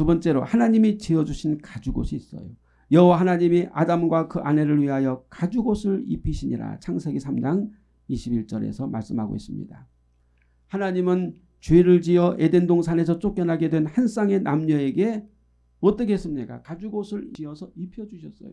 두 번째로 하나님이 지어주신 가죽옷이 있어요. 여호와 하나님이 아담과 그 아내를 위하여 가죽옷을 입히시니라 창세기 3장 21절에서 말씀하고 있습니다. 하나님은 죄를 지어 에덴 동산에서 쫓겨나게 된 한 쌍의 남녀에게 어떻게 했습니까? 가죽옷을 지어서 입혀주셨어요.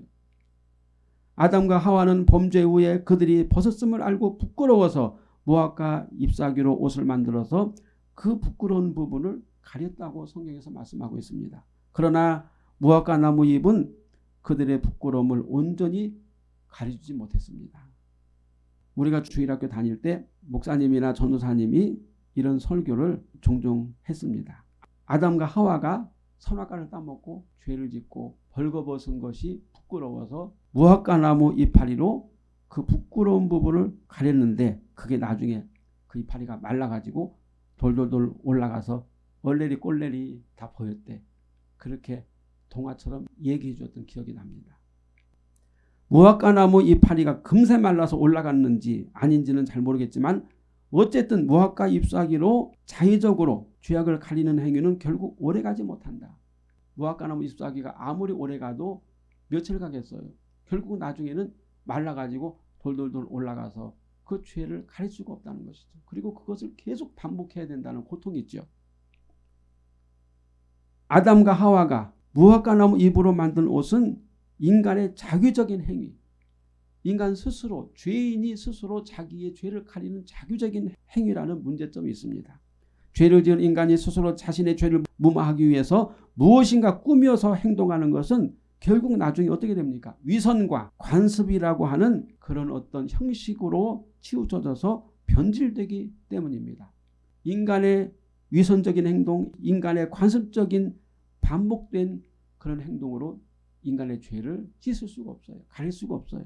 아담과 하와는 범죄 후에 그들이 벗었음을 알고 부끄러워서 모압과 잎사귀로 옷을 만들어서 그 부끄러운 부분을 가렸다고 성경에서 말씀하고 있습니다. 그러나 무화과 나무 잎은 그들의 부끄러움을 온전히 가려주지 못했습니다. 우리가 주일학교 다닐 때 목사님이나 전도사님이 이런 설교를 종종 했습니다. 아담과 하와가 선악과를 따먹고 죄를 짓고 벌거벗은 것이 부끄러워서 무화과 나무 이파리로 그 부끄러운 부분을 가렸는데 그게 나중에 그 이파리가 말라가지고 돌돌돌 올라가서 얼레리 꼴레리 다 보였대. 그렇게 동화처럼 얘기해 줬던 기억이 납니다. 무화과 나무 이파리가 금세 말라서 올라갔는지 아닌지는 잘 모르겠지만 어쨌든 무화과 잎사귀로 자의적으로 죄악을 가리는 행위는 결국 오래가지 못한다. 무화과 나무 잎사귀가 아무리 오래가도 며칠 가겠어요. 결국 나중에는 말라가지고 돌돌돌 올라가서 그 죄를 가릴 수가 없다는 것이죠. 그리고 그것을 계속 반복해야 된다는 고통이 있죠. 아담과 하와가 무화과 나무 잎으로 만든 옷은 인간의 자규적인 행위, 인간 스스로 죄인이 스스로 자기의 죄를 가리는 자규적인 행위라는 문제점이 있습니다. 죄를 지은 인간이 스스로 자신의 죄를 무마하기 위해서 무엇인가 꾸며서 행동하는 것은 결국 나중에 어떻게 됩니까? 위선과 관습이라고 하는 그런 어떤 형식으로 치우쳐져서 변질되기 때문입니다. 인간의 위선적인 행동, 인간의 관습적인 반복된 그런 행동으로 인간의 죄를 씻을 수가 없어요. 가릴 수가 없어요.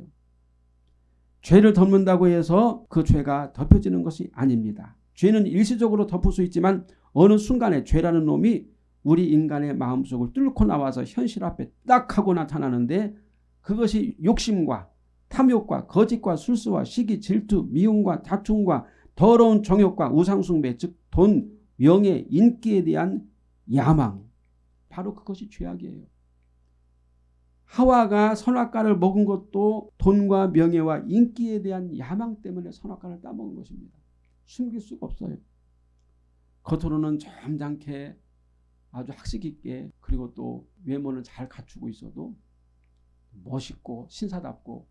죄를 덮는다고 해서 그 죄가 덮여지는 것이 아닙니다. 죄는 일시적으로 덮을 수 있지만 어느 순간에 죄라는 놈이 우리 인간의 마음속을 뚫고 나와서 현실 앞에 딱 하고 나타나는데 그것이 욕심과 탐욕과 거짓과 술수와 시기 질투 미움과 다툼과 더러운 정욕과 우상숭배 즉 돈, 명예, 인기에 대한 야망 바로 그것이 죄악이에요. 하와가 선악과를 먹은 것도 돈과 명예와 인기에 대한 야망 때문에 선악과를 따먹은 것입니다. 숨길 수가 없어요. 겉으로는 점잖게 아주 학식 있게 그리고 또 외모는 잘 갖추고 있어도 멋있고 신사답고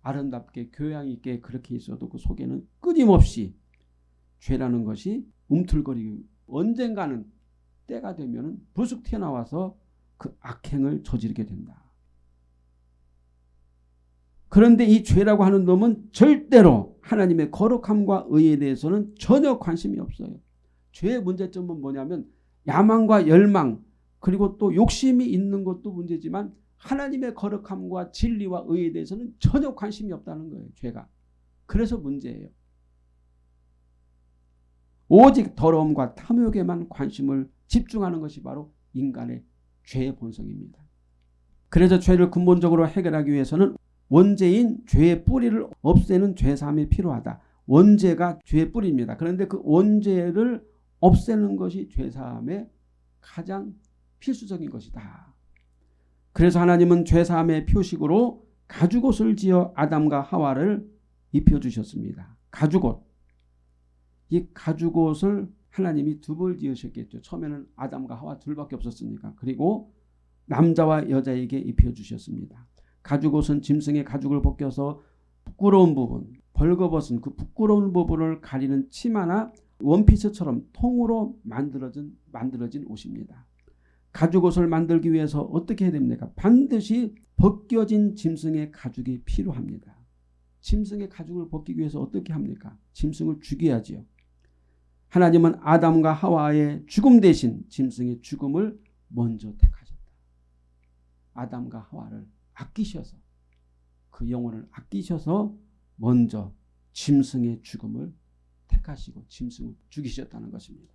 아름답게 교양 있게 그렇게 있어도 그 속에는 끊임없이 죄라는 것이 움틀거리고 언젠가는 때가 되면 불쑥 튀어나와서 그 악행을 저지르게 된다. 그런데 이 죄라고 하는 놈은 절대로 하나님의 거룩함과 의에 대해서는 전혀 관심이 없어요. 죄의 문제점은 뭐냐면 야망과 열망 그리고 또 욕심이 있는 것도 문제지만 하나님의 거룩함과 진리와 의에 대해서는 전혀 관심이 없다는 거예요. 죄가. 그래서 문제예요. 오직 더러움과 탐욕에만 관심을 집중하는 것이 바로 인간의 죄의 본성입니다. 그래서 죄를 근본적으로 해결하기 위해서는 원죄인 죄의 뿌리를 없애는 죄사함이 필요하다. 원죄가 죄의 뿌리입니다. 그런데 그 원죄를 없애는 것이 죄사함의 가장 필수적인 것이다. 그래서 하나님은 죄사함의 표식으로 가죽옷을 지어 아담과 하와를 입혀주셨습니다. 가죽옷. 이 가죽 옷을 하나님이 두 벌 지으셨겠죠. 처음에는 아담과 하와 둘밖에 없었으니까. 그리고 남자와 여자에게 입혀주셨습니다. 가죽 옷은 짐승의 가죽을 벗겨서 부끄러운 부분, 벌거벗은 그 부끄러운 부분을 가리는 치마나 원피스처럼 통으로 만들어진, 만들어진 옷입니다. 가죽 옷을 만들기 위해서 어떻게 해야 됩니까? 반드시 벗겨진 짐승의 가죽이 필요합니다. 짐승의 가죽을 벗기기 위해서 어떻게 합니까? 짐승을 죽여야지요. 하나님은 아담과 하와의 죽음 대신 짐승의 죽음을 먼저 택하셨다. 아담과 하와를 아끼셔서 그 영혼을 아끼셔서 먼저 짐승의 죽음을 택하시고 짐승을 죽이셨다는 것입니다.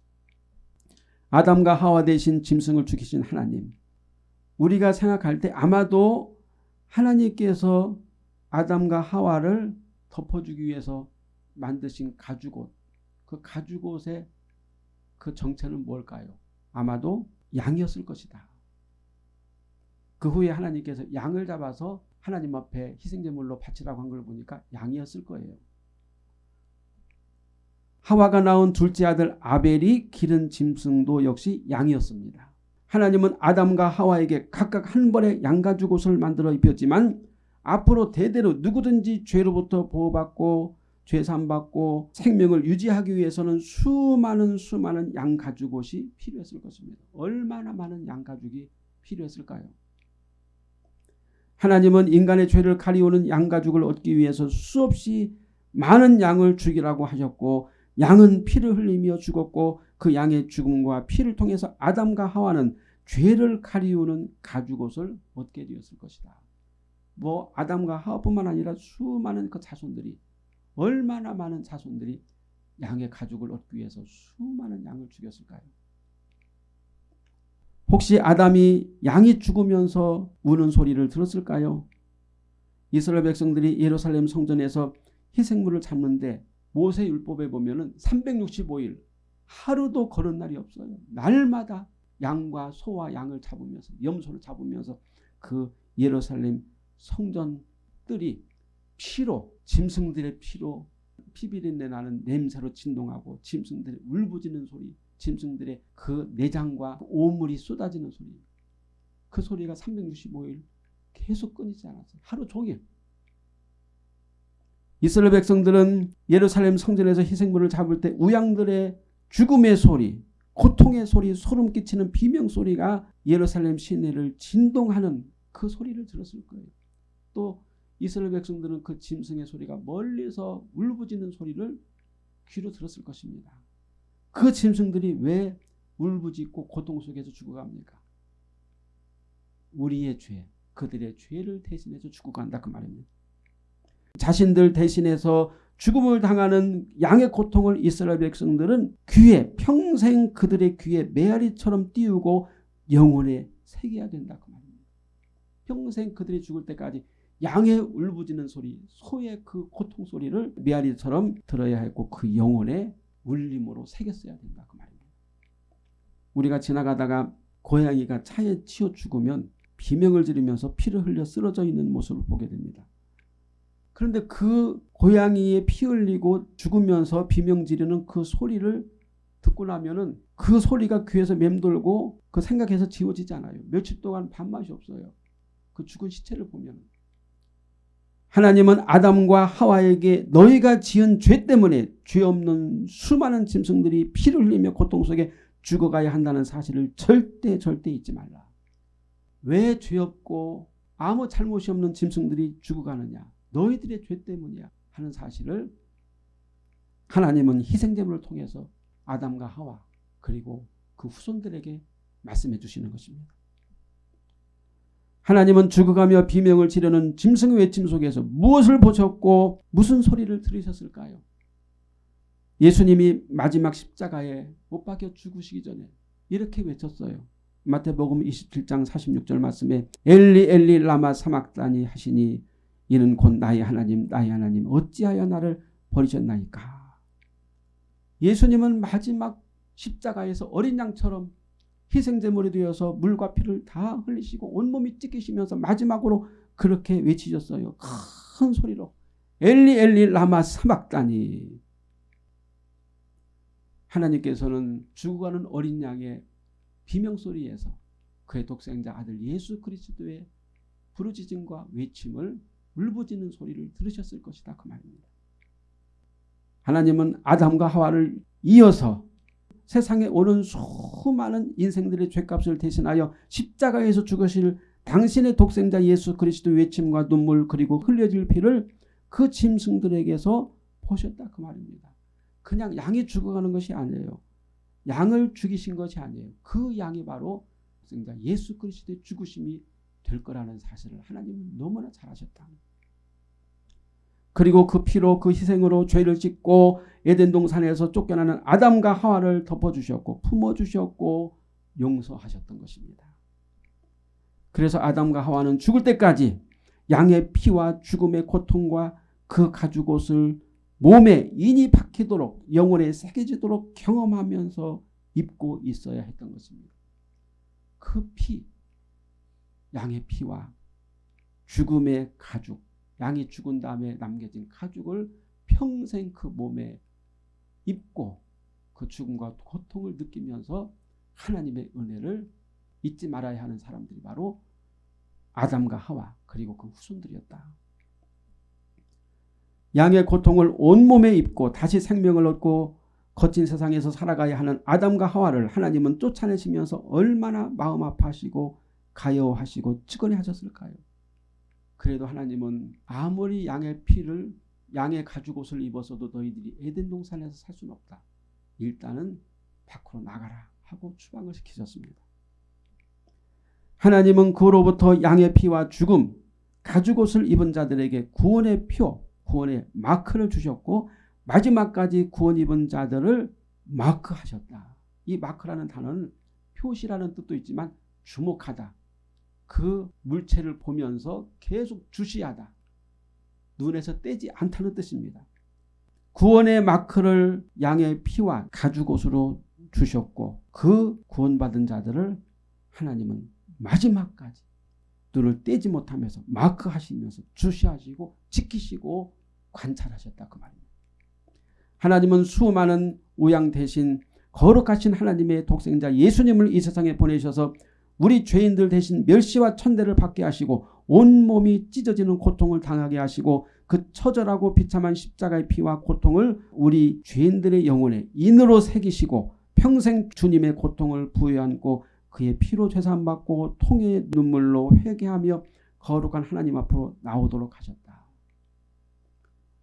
아담과 하와 대신 짐승을 죽이신 하나님 우리가 생각할 때 아마도 하나님께서 아담과 하와를 덮어주기 위해서 만드신 가죽옷 그 가죽 옷의 그 정체는 뭘까요? 아마도 양이었을 것이다. 그 후에 하나님께서 양을 잡아서 하나님 앞에 희생제물로 바치라고 한 걸 보니까 양이었을 거예요. 하와가 낳은 둘째 아들 아벨이 기른 짐승도 역시 양이었습니다. 하나님은 아담과 하와에게 각각 한 벌의 양가죽 옷을 만들어 입혔지만 앞으로 대대로 누구든지 죄로부터 보호받고 죄산 받고 생명을 유지하기 위해서는 수많은 수많은 양가죽 옷이 필요했을 것입니다. 얼마나 많은 양가죽이 필요했을까요? 하나님은 인간의 죄를 가리우는 양가죽을 얻기 위해서 수없이 많은 양을 죽이라고 하셨고 양은 피를 흘리며 죽었고 그 양의 죽음과 피를 통해서 아담과 하와는 죄를 가리우는 가죽옷을 얻게 되었을 것이다. 뭐 아담과 하와뿐만 아니라 수많은 그 자손들이 얼마나 많은 자손들이 양의 가죽을 얻기 위해서 수많은 양을 죽였을까요? 혹시 아담이 양이 죽으면서 우는 소리를 들었을까요? 이스라엘 백성들이 예루살렘 성전에서 희생물을 잡는데 모세 율법에 보면 은 365일 하루도 걸은 날이 없어요. 날마다 양과 소와 양을 잡으면서 염소를 잡으면서 그 예루살렘 성전 뜰이 피로 짐승들의 피로 피비린내 나는 냄새로 진동하고 짐승들의 울부짖는 소리 짐승들의 그 내장과 그 오물이 쏟아지는 소리 그 소리가 365일 계속 끊이지 않았어요. 하루 종일 이스라엘 백성들은 예루살렘 성전에서 희생물을 잡을 때 우양들의 죽음의 소리, 고통의 소리, 소름 끼치는 비명 소리가 예루살렘 시내를 진동하는 그 소리를 들었을 거예요. 또 이스라엘 백성들은 그 짐승의 소리가 멀리서 울부짖는 소리를 귀로 들었을 것입니다. 그 짐승들이 왜 울부짖고 고통 속에서 죽어갑니까? 우리의 죄, 그들의 죄를 대신해서 죽어간다 그 말입니다. 자신들 대신해서 죽음을 당하는 양의 고통을 이스라엘 백성들은 귀에 평생 그들의 귀에 메아리처럼 띄우고 영혼에 새겨야 된다 그 말입니다. 평생 그들이 죽을 때까지 양의 울부짖는 소리, 소의 그 고통 소리를 메아리처럼 들어야 했고 그 영혼에 울림으로 새겼어야 된다 그 말입니다. 우리가 지나가다가 고양이가 차에 치여 죽으면 비명을 지르면서 피를 흘려 쓰러져 있는 모습을 보게 됩니다. 그런데 그 고양이의 피 흘리고 죽으면서 비명 지르는 그 소리를 듣고 나면은 그 소리가 귀에서 맴돌고 그 생각해서 지워지지 않아요. 며칠 동안 밥맛이 없어요. 그 죽은 시체를 보면 하나님은 아담과 하와에게 너희가 지은 죄 때문에 죄 없는 수많은 짐승들이 피를 흘리며 고통 속에 죽어가야 한다는 사실을 절대 절대 잊지 말라. 왜 죄 없고 아무 잘못이 없는 짐승들이 죽어가느냐. 너희들의 죄 때문이야 하는 사실을 하나님은 희생제물을 통해서 아담과 하와 그리고 그 후손들에게 말씀해 주시는 것입니다. 하나님은 죽어가며 비명을 지르는 짐승의 외침 속에서 무엇을 보셨고 무슨 소리를 들으셨을까요? 예수님이 마지막 십자가에 못 박혀 죽으시기 전에 이렇게 외쳤어요. 마태복음 27장 46절 말씀에 엘리 엘리 라마 사막다니 하시니 이는 곧 나의 하나님 나의 하나님 어찌하여 나를 버리셨나이까. 예수님은 마지막 십자가에서 어린 양처럼 희생제물이 되어서 물과 피를 다 흘리시고 온몸이 찢기시면서 마지막으로 그렇게 외치셨어요. 큰 소리로 엘리 엘리 라마 사막다니 하나님께서는 죽어가는 어린 양의 비명소리에서 그의 독생자 아들 예수 그리스도의 부르짖음과 외침을 울부짖는 소리를 들으셨을 것이다 그 말입니다. 하나님은 아담과 하와를 이어서 세상에 오는 수많은 인생들의 죄값을 대신하여 십자가에서 죽으실 당신의 독생자 예수 그리스도 외침과 눈물 그리고 흘려질 피를 그 짐승들에게서 보셨다 그 말입니다. 그냥 양이 죽어가는 것이 아니에요. 양을 죽이신 것이 아니에요. 그 양이 바로 예수 그리스도의 죽으심이 될 거라는 사실을 하나님은 너무나 잘 아셨다. 그리고 그 피로 그 희생으로 죄를 짓고 에덴 동산에서 쫓겨나는 아담과 하와를 덮어주셨고 품어주셨고 용서하셨던 것입니다. 그래서 아담과 하와는 죽을 때까지 양의 피와 죽음의 고통과 그 가죽옷을 몸에 인이 박히도록 영혼에 새겨지도록 경험하면서 입고 있어야 했던 것입니다. 그 피, 양의 피와 죽음의 가죽, 양이 죽은 다음에 남겨진 가죽을 평생 그 몸에 입고 그 죽음과 고통을 느끼면서 하나님의 은혜를 잊지 말아야 하는 사람들이 바로 아담과 하와 그리고 그 후손들이었다. 양의 고통을 온몸에 입고 다시 생명을 얻고 거친 세상에서 살아가야 하는 아담과 하와를 하나님은 쫓아내시면서 얼마나 마음 아파하시고 가여하시고 측은해 하셨을까요? 그래도 하나님은 아무리 양의 피를 양의 가죽옷을 입어서도 너희들이 에덴 동산에서 살 수는 없다. 일단은 밖으로 나가라 하고 추방을 시키셨습니다. 하나님은 그로부터 양의 피와 죽음, 가죽옷을 입은 자들에게 구원의 표, 구원의 마크를 주셨고 마지막까지 구원 입은 자들을 마크하셨다. 이 마크라는 단어는 표시라는 뜻도 있지만 주목하다. 그 물체를 보면서 계속 주시하다. 눈에서 떼지 않다는 뜻입니다. 구원의 마크를 양의 피와 가죽 옷으로 주셨고 그 구원받은 자들을 하나님은 마지막까지 눈을 떼지 못하면서 마크하시면서 주시하시고 지키시고 관찰하셨다 그 말입니다. 하나님은 수많은 우양 대신 거룩하신 하나님의 독생자 예수님을 이 세상에 보내셔서 우리 죄인들 대신 멸시와 천대를 받게 하시고 온몸이 찢어지는 고통을 당하게 하시고 그 처절하고 비참한 십자가의 피와 고통을 우리 죄인들의 영혼에 인으로 새기시고 평생 주님의 고통을 부여안고 그의 피로 죄산받고 통의 눈물로 회개하며 거룩한 하나님 앞으로 나오도록 하셨다.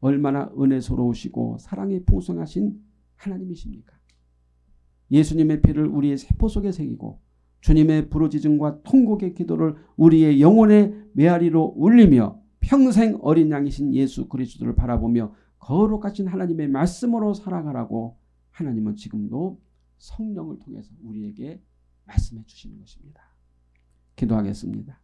얼마나 은혜스러우시고 사랑이 풍성하신 하나님이십니까? 예수님의 피를 우리의 세포 속에 새기고 주님의 부르짖음과 통곡의 기도를 우리의 영혼의 메아리로 울리며 평생 어린 양이신 예수 그리스도를 바라보며 거룩하신 하나님의 말씀으로 살아가라고 하나님은 지금도 성령을 통해서 우리에게 말씀해 주시는 것입니다. 기도하겠습니다.